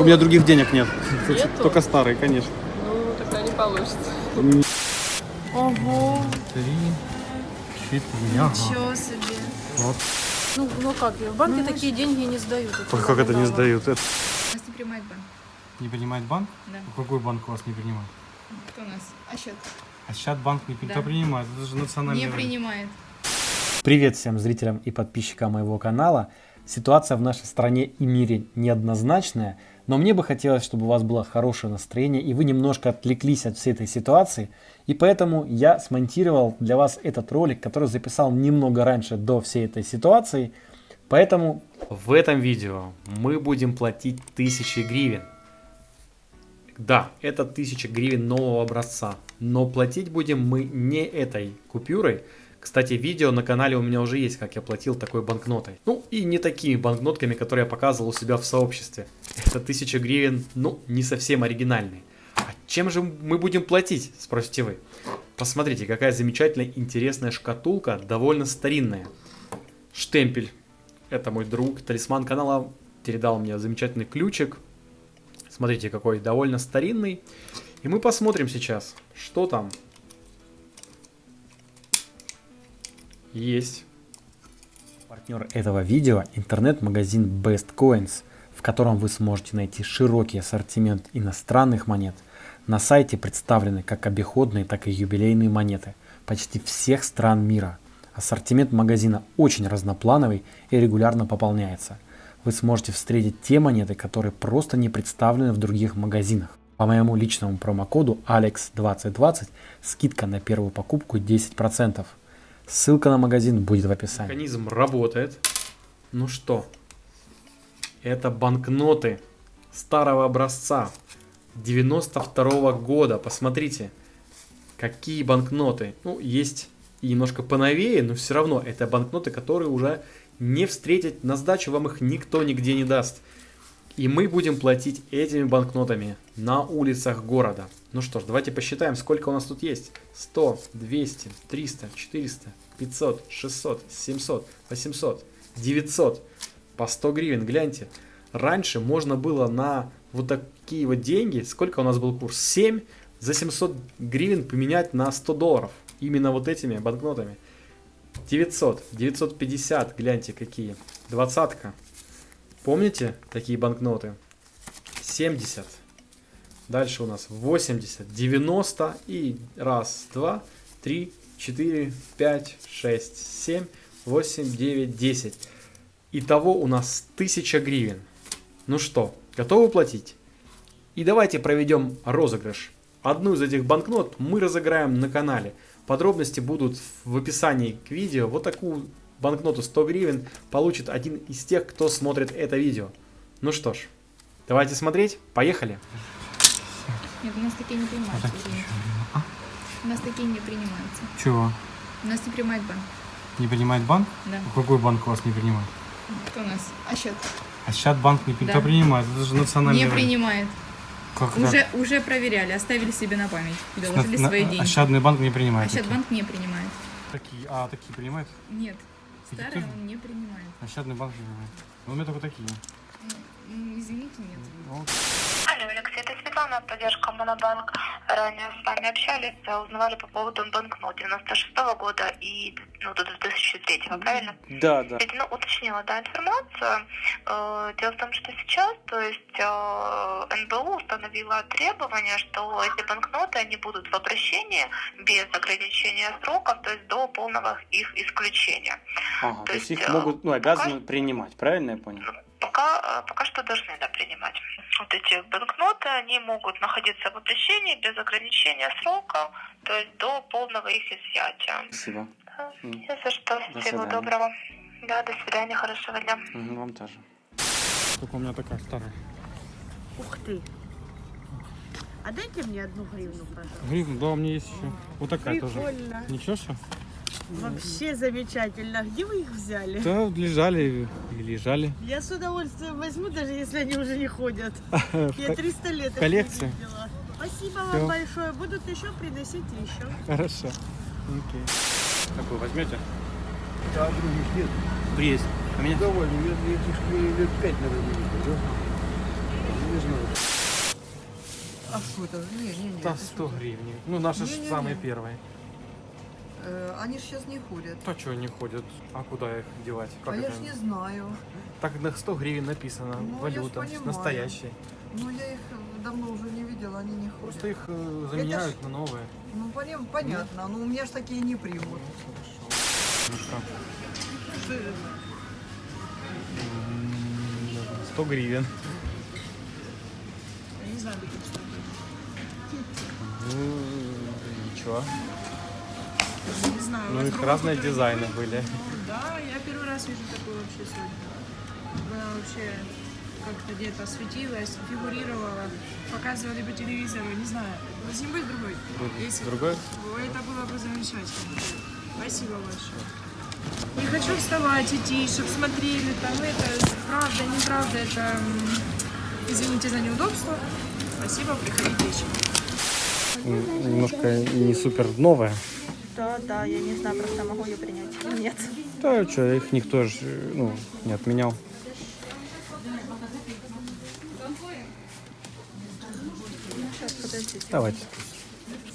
у меня других денег нет. Нету? Только старые, конечно. Ну, тогда не получится. Ого, Три, четыре. ничего себе. Вот. Ну, ну как, в банке такие деньги не сдают. Как, как это не сдают? Это Нас не принимает банк. не принимает банк? Да. Какой банк у вас не принимает? Кто у нас? А счет? А сейчас банк не Да. принимает? Это же национальный Не валют. принимает. Привет всем зрителям и подписчикам моего канала. Ситуация в нашей стране и мире неоднозначная, но мне бы хотелось, чтобы у вас было хорошее настроение и вы немножко отвлеклись от всей этой ситуации. И поэтому я смонтировал для вас этот ролик, который записал немного раньше до всей этой ситуации. Поэтому В этом видео мы будем платить тысячи гривен. Да, это 1000 гривен нового образца, но платить будем мы не этой купюрой. Кстати, видео на канале у меня уже есть, как я платил такой банкнотой. Ну и не такими банкнотками, которые я показывал у себя в сообществе. Это 1000 гривен, ну, не совсем оригинальные. А чем же мы будем платить, спросите вы? Посмотрите, какая замечательная, интересная шкатулка, довольно старинная. Штемпель. Это мой друг, талисман канала, передал мне замечательный ключик. Смотрите, какой довольно старинный. И мы посмотрим сейчас, что там. Есть. партнер этого видео интернет-магазин Best Coins, в котором вы сможете найти широкий ассортимент иностранных монет. На сайте представлены как обиходные, так и юбилейные монеты почти всех стран мира. Ассортимент магазина очень разноплановый и регулярно пополняется. Вы сможете встретить те монеты, которые просто не представлены в других магазинах. По моему личному промокоду ALEX2020 скидка на первую покупку 10%. Ссылка на магазин будет в описании. Механизм работает. Ну что, это банкноты старого образца 92 года. Посмотрите, какие банкноты. Ну, есть немножко поновее, но все равно это банкноты, которые уже не встретить на сдачу, вам их никто нигде не даст. И мы будем платить этими банкнотами на улицах города. Ну что ж, давайте посчитаем, сколько у нас тут есть. 100, 200, 300, 400, 500, 600, 700, 800, 900. По 100 гривен, гляньте. Раньше можно было на вот такие вот деньги, сколько у нас был курс? 7 за 700 гривен поменять на 100 долларов. Именно вот этими банкнотами. 900, 950, гляньте какие. Двадцатка. Помните такие банкноты? 70. Дальше у нас 80, 90 и раз, два, три, четыре, пять, шесть, семь, восемь, девять, десять. Итого у нас 1000 гривен. Ну что, готовы платить? И давайте проведем розыгрыш. Одну из этих банкнот мы разыграем на канале. Подробности будут в описании к видео. Вот такую банкноту 100 гривен получит один из тех, кто смотрит это видео. Ну что ж, давайте смотреть. Поехали. Нет, у нас такие не принимаются. извините. У нас такие не принимаются. Чего? У нас не принимает банк. Не принимает банк? Да. Какой банк у вас не принимает? Кто у нас? А счет? А сейчас банк не Да. кто принимает? Это же национальный Не валют. принимает. Как? Уже, уже проверяли, оставили себе на память. Доложили На- свои на- деньги. Ощадный банк не А принимает. счет такие. банк не принимает. Такие, а такие принимает? Нет. Тоже? он не принимает. Ощадный банк не принимает. Ну, у меня только такие. Извините, нет. Ну, Алло, Алексей, это Светлана, поддержка Монобанк. Ранее с вами общались, э, узнавали по поводу банкнот 96 года и ну, до 2003, правильно? Да, да. Ведь, Ну, уточнила, да, информацию. Э, Дело в том, что сейчас, то есть э, НБУ установила требование, что эти банкноты, они будут в обращении без ограничения сроков, то есть до полного их исключения. Ага, То то есть есть, их э, могут, ну, пока обязаны принимать, правильно я понял? Пока, э, пока что должны да, принимать. Вот эти банкноты, они могут находиться в обращении без ограничения срока, то есть до полного их изъятия. Спасибо. Да. Не за что. До Всего свидания. доброго. Да, до свидания, хорошего дня. Мгм, Вам тоже. Только у меня такая старая. Ух ты. А дайте мне одну гривну, пожалуйста. Гривна, да, у меня есть еще. Вот такая тоже. Прикольно. Ничего что? Вообще замечательно. Где вы их взяли? Да, лежали и лежали. Я с удовольствием возьму, даже если они уже не ходят. Я 300 лет их коллекции? не видела. Спасибо Всё. вам большое. Будут еще, приносите еще. Хорошо. Окей. Какой возьмете? А других нет. Есть. А меня? Довольно. Я этих лет пять, наверное, видел, да? что это? Не, не, не. Да, это 100 что-то. гривен. Ну, наши ж Не-не-не. самые первые. Э, они ж сейчас не ходят. То что не ходят? А куда их девать? Как а я ж не знаю. Так на 100 гривен написано. Ну, я ж Валюта. понимаю. Настоящая. Ну, я их давно уже не видела, они не ходят. Просто их э, заменяют на новые. Ну, поним- понятно, но у меня ж такие не примут. Ну? Что это? М, 100 гривен. Я не знаю, какие Ну, ничего. Не знаю. у Ну, вас их разные дизайны нет? были. Да, я первый раз вижу такую вообще сегодня. Она вообще как-то где-то светилась, фигурировала, показывали по телевизору, не знаю. Должен быть другой. Если- Другой? Ой, Это было бы замечательно. Спасибо большое. Не хочу вставать, идти, чтобы смотрели там это, правда, неправда, это, извините за неудобство. Спасибо, приходите еще. Немножко не супер новая. Да, да, я не знаю, просто могу ее принять. Нет. Да, что, их никто же ну, не отменял. Сейчас, подождите. Давайте.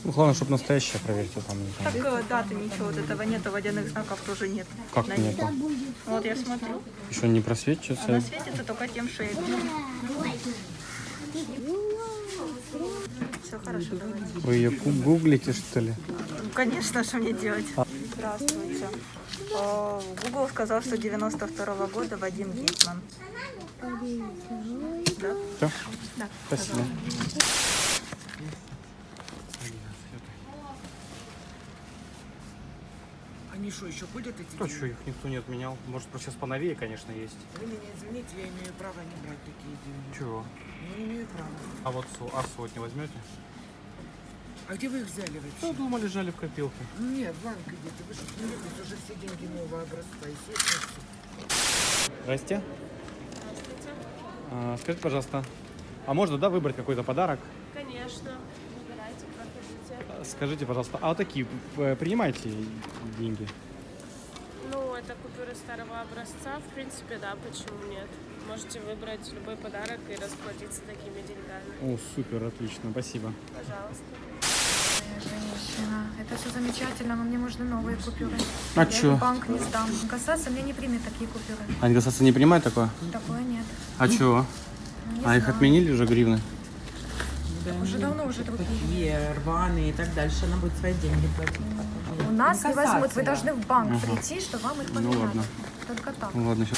Ну, главное, чтобы настоящая, проверьте там. Так знаю. э, даты ничего вот этого нету, водяных знаков тоже нет. Как На нету? Вот я смотрю. Еще не просвечивается. Она светится только тем, что я вижу. Все хорошо, давайте. Вы ее гу- гуглите, что ли? Ну, конечно, что мне делать? Здравствуйте. Э, Google сказал, что 92 года Вадим Гетман. Да? Все? Да. Спасибо. Они что, еще ходят эти То, что их никто не отменял. Может, сейчас поновее, конечно, есть. Вы меня извините, я имею право не брать такие деньги. Чего? Не имею права. А вот а сотни возьмете? А где вы их взяли вообще? Ну, дома лежали в копилке. Нет, в банк идите. Вы что, смеетесь? Уже все деньги нового образца. Естественно, Здрасте. А, скажите, пожалуйста, а можно, да, выбрать какой-то подарок? Конечно. Выбирайте, проходите. А, Скажите, пожалуйста, а вот такие э, принимаете деньги? Ну, это купюры старого образца. В принципе, да, почему нет? Можете выбрать любой подарок и расплатиться такими деньгами. О, супер, отлично, спасибо. Пожалуйста. Женщина, это все замечательно, но мне нужны новые купюры. А я чё? банк не сдам. Касаться мне не примет такие купюры. А ингрессация не принимает такое? Такое нет. А чего? Ну, не А их знаю. отменили уже гривны? Уже давно уже другие. Такие рваные и так дальше. Она будет свои деньги платить. У нас не возьмут, вы касаться. должны в банк Ага. прийти, что вам их Ну поменяли. ладно. Только так. Ну ладно, сейчас.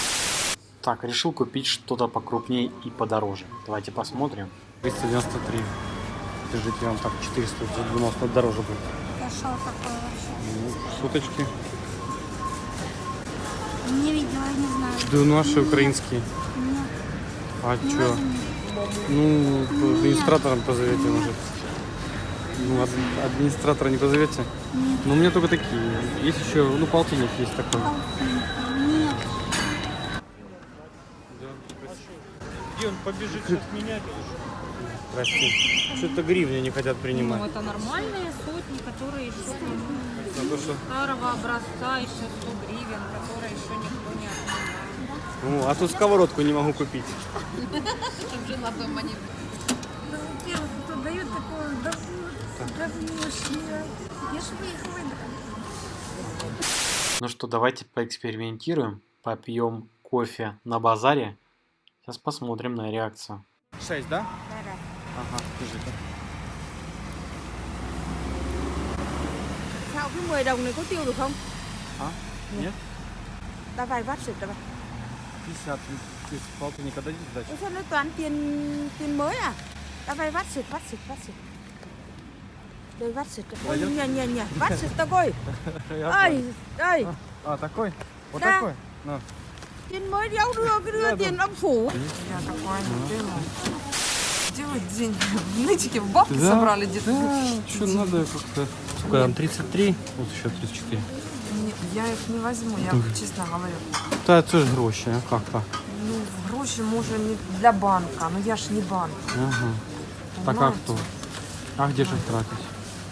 Так, решил купить что-то покрупнее и подороже. Давайте посмотрим. 393. Держите, вам так 400 задумал, что дороже будет. А что такое вообще? Ну, суточки. Не видела, не знаю. Да наши украинские. Ну, А не возьми. Ну, администратором позовете, может. Ну, ад- администратора не позовете? Нет. Ну, у меня только такие. Есть еще, ну, полтинник есть такой. Нет. Где он побежит сейчас менять? Прости. Что-то гривни не хотят принимать. Ну, это нормальные сотни, которые еще За то, что... старого образца, еще 100 гривен, которые еще никто не отменял. Ну, а тут сковородку не могу купить. Чтобы жила дома не Ну, во-первых, кто дает такое говнюшье. Я ж вы их выбрали. Ну что, давайте поэкспериментируем. Попьем кофе на базаре. Сейчас посмотрим на реакцию. 6, да? Ага, держите. Sao cái 10 đồng này có tiêu được không? А? Нет? Давай, ватсик давай. 50 из полтинника дадите сдачу? Ủa sao nó toàn tiền tiền mới à? Давай, ватсик, ватсик, ватсик. Đây ватсик. Ой, Пойдём? не, не, не. Ватсик такой. Я Ай, ай. А, такой? Вот Да. такой? На. Tiền mới đéo đưa, cái đưa tiền âm phủ. Делать деньги в нытике, в бабки Да, собрали где-то. Что надо как-то... Сколько там, 33? Вот еще 34. Не, Я их не возьму, я Мгм. честно говорю. Та це ж гроші, а как то Ну, гроші може не для банка, но я ж не банк. Ага. Так а кто? А где же их тратить?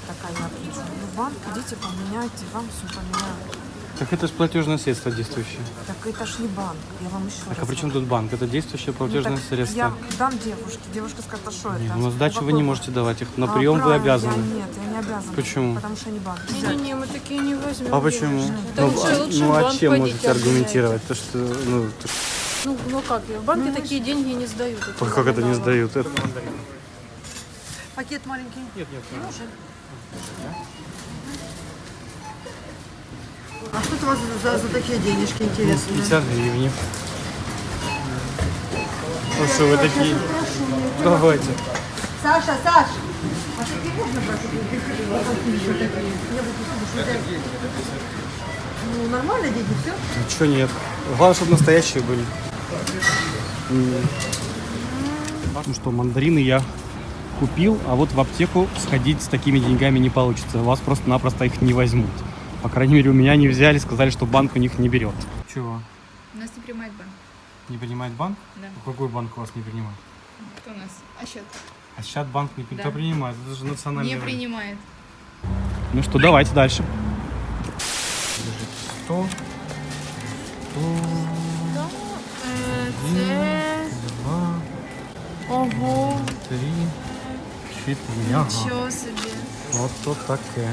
Такая я отлично. Ну, банк, идите поменяйте, вам все поменяют. Так это же платежное средство действующее. Так это ж не банк, я вам еще Так а при чем тут банк? Это действующее Ну, платежное так средство. Я дам девушке, девушка скажет, а что это? Ну, сдачу вы не можете давать их. На А, прием вы обязаны. Я, нет, я не обязана. Почему? Потому что не банк. Не-не-не, мы такие не возьмем. А почему? Ну, лучше- а- лучше ну а чем можете аргументировать? То, что, ну, то, что- Ну, ну как, в банке такие деньги не сдают. это как это не сдают? Это... Пакет маленький? Нет, нет. Не нужен. А что это у вас за, за такие денежки интересные? 50 гривен. Ну что вы такие? Давайте. Саша, Саш! А такие можно брать? Что Ну, нормально, дети, все? Ничего нет. Главное, чтобы настоящие были. Ну что, мандарины я купил, а вот в аптеку сходить с такими деньгами не получится. У вас просто-напросто их не возьмут. По крайней мере, у меня не взяли, сказали, что банк у них не берет. Чего? У нас не принимает банк. Не принимает банк? Да. Какой банк у вас не принимает? Кто у нас? А счет? А сейчас банк не Да. кто принимает. Это же национальный. Не банк. принимает. Ну что, давайте дальше. 100, Це... два, Ого, три, четыре. Ничего себе. Вот то таке.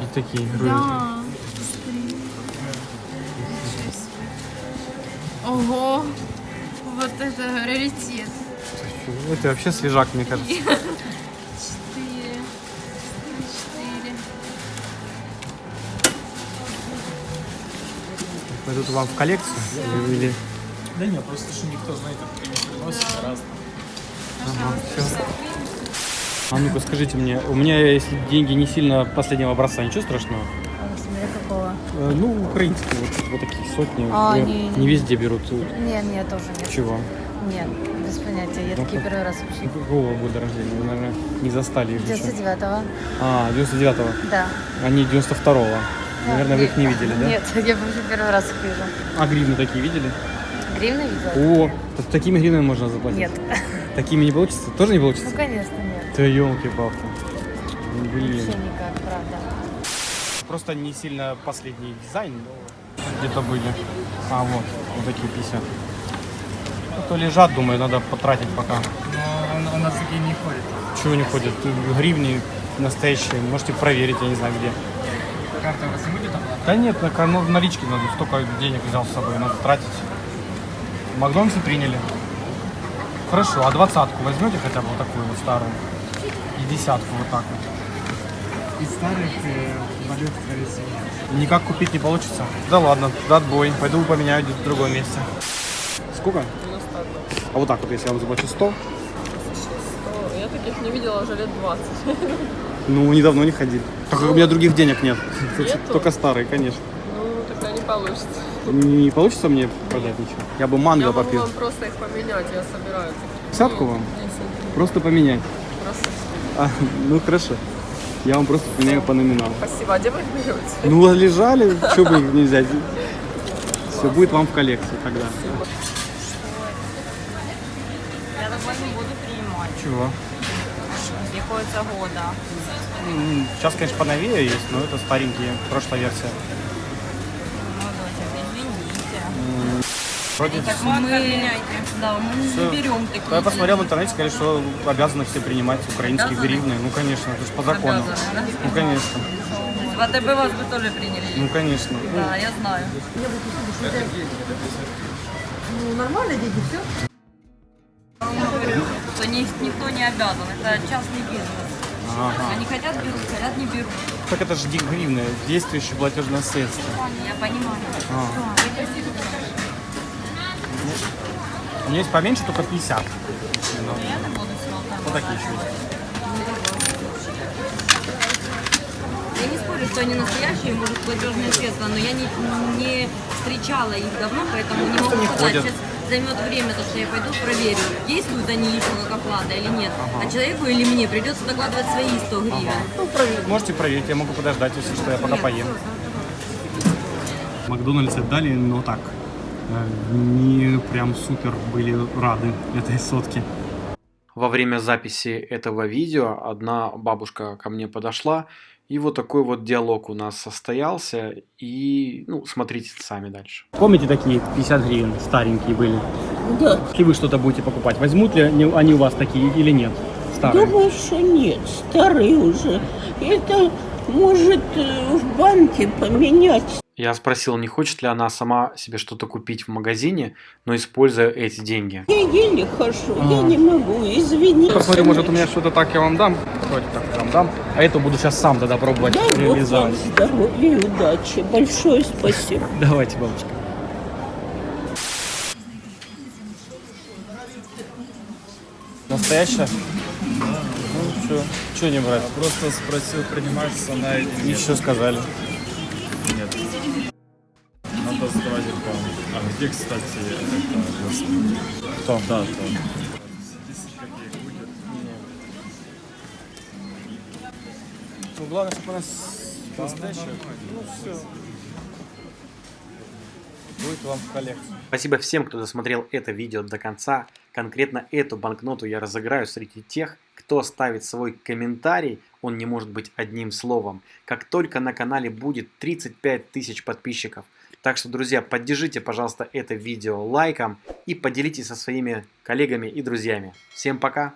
И такие. Да. Смотри. Ого. Вот это раритет. Это вообще свежак, мне кажется. Четыре. Четыре. Пойдут вам в коллекцию? Или... Да нет, просто что никто, знаете, не приносит раз. Ага, всё. А ну-ка скажите мне, у меня если деньги не сильно последнего образца, ничего страшного? Смотря какого? Э, Ну, украинские, вот, вот такие сотни. А, Э, не, не не. везде берут. Нет, нет, тоже нет. Чего? Нет, без понятия. Я Ну, такие как- первый раз вообще. Какого года рождения? Вы, наверное, не застали их еще. 99-го. А, 99-го. Да. Они 92-го. Наверное, вы их не видели, да? Нет, я вообще первый раз их вижу. А гривны такие видели? Гривны видела? О, так такими гривнами можно заплатить? Нет. Такими не получится? Тоже не получится? Ну, конечно, нет. Да елки-палки. Блин. Вообще никак, правда. Просто не сильно последний дизайн, но где-то были. А, вот, вот такие 50. Ну, то лежат, думаю, надо потратить пока. Но у нас такие не ходят. Чего не ходят? Гривни настоящие, можете проверить, я не знаю где. Карта у вас не будет оплата? Да нет, на, ну, в наличке надо, столько денег взял с собой, надо тратить. В Макдональдсе приняли. Хорошо, а двадцатку возьмете хотя бы вот такую вот старую? И десятку вот так вот. Из старых э, валют, нет. Никак купить не получится? Да ладно, да отбой. Пойду поменяю где-то в другом месте. Сколько? А вот так вот, если я вам заплачу 100, Я таких не видела уже лет 20. ну, недавно не ходили. Так как у меня других денег нет. Нету? Только старые, конечно. Ну, тогда не получится. Не получится мне продать ничего? Я бы манго Я могу попил. вам просто их поменять, я собираю. Десятку вам? Десять. Просто поменять. Просто. А, ну хорошо. Я вам просто поменяю по номиналу. Спасибо. А где вы их берете? Ну, лежали, что бы их не взять. Все будет вам в коллекции тогда. Я такой не буду принимать. Чего? Приходится года. Сейчас, конечно, поновее есть, но это старенькие, прошлая версия. Ну, доча, извините. М, Вроде Так мы, да, мы Всё. не берем такие. Я посмотрел в интернете, сказали, что обязаны все принимать украинские Обязаны? гривны. Ну, конечно, это же по закону. Обязаны, да? Ну, конечно. В АТБ вас бы тоже приняли. Ну, конечно. Да, я знаю. Ну, нормально, дети, все? Говорю, что ни- никто не обязан. Это частный бизнес. Ага. Они хотят берут, хотят не берут. Так это же гривны, действующее платежное средство. Я понимаю. А. У меня есть поменьше, только 50. Ну, Я не буду всего Вот такие еще есть. Я не спорю, что они настоящие, может, платежные средства, но я не, не встречала их давно, поэтому не могу не сказать. ходят. Сейчас займет время, то, что я пойду проверю, действуют они еще как оплата или нет. А человеку или мне придется докладывать свои 100 гривен. Ну, провер- можете проверить, я могу подождать, если что, я пока Нет, поем. Макдональдс отдали, но так. Не прям супер были рады этой сотке. Во время записи этого видео одна бабушка ко мне подошла И вот такой вот диалог у нас состоялся. И, ну, смотрите сами дальше. Помните такие 50 гривен старенькие были? Да. Если вы что-то будете покупать, возьмут ли они у вас такие или нет? Старые. Думаю, что нет, старый уже. Это может э, в банке поменять. Я спросил, не хочет ли она сама себе что-то купить в магазине, но используя эти деньги. Я еле хожу, я А. не могу, извини. Посмотрим, может у меня что-то так я вам дам. Давайте так я вам дам. А это буду сейчас сам тогда пробовать Дай Бог вам реализовать. здоровья и удачи. Большое спасибо. Давайте, бабушка. Настоящая? Ну, что? Что не брать? Просто спросил, принимается она или нет. Еще сказали. Надо сдавать рекламу. А где, кстати, это? Кто? Да, да. Ну, главное, чтобы она настоящая. Ну, все. Будет вам в коллекцию. Спасибо всем, кто досмотрел это видео до конца. Конкретно эту банкноту я разыграю среди тех, кто оставит свой комментарий, он не может быть одним словом, как только на канале будет 35 тысяч подписчиков. Так что, друзья, поддержите, пожалуйста, это видео лайком и поделитесь со своими коллегами и друзьями. Всем пока!